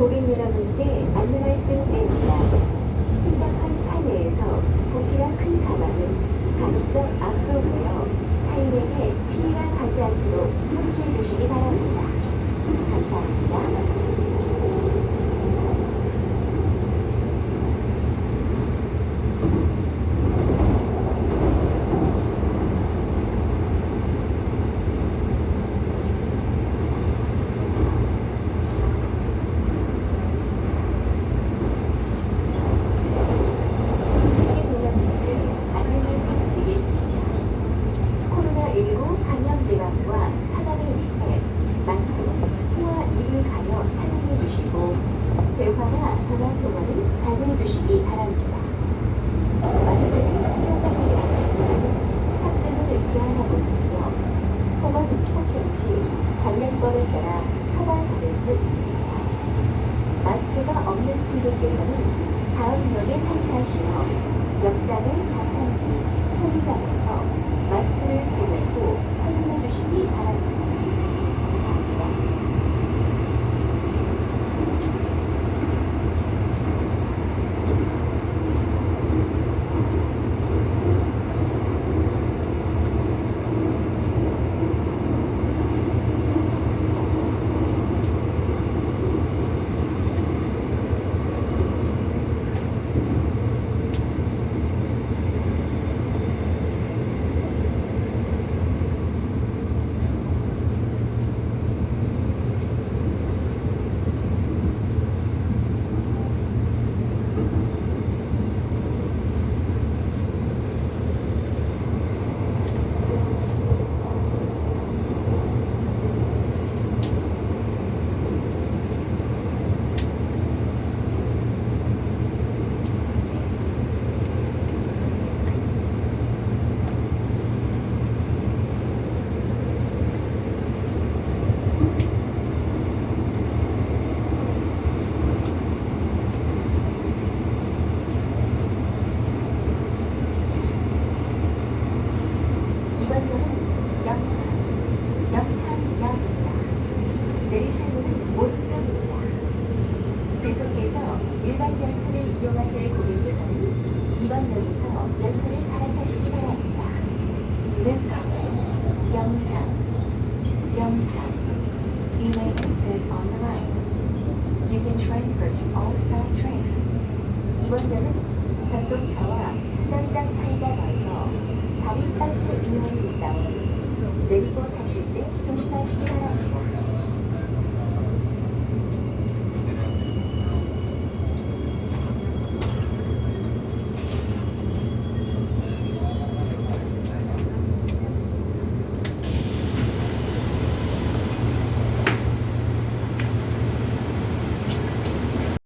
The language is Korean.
고객 여러분께 승객께서는 다음 역에 탈차하시며 역사는 자산히 일반 열차를 이용하실 고객께서는 이번 역에서 열차를 갈아타시기 바랍니다. This 영천, 영천. You may exit on the right. You can transfer to all side train. 이번역은 전동차와 승강장 차이가 나서 발이 빠질 위험이 있어 내리고 타실 때 조심하시기 바랍니다.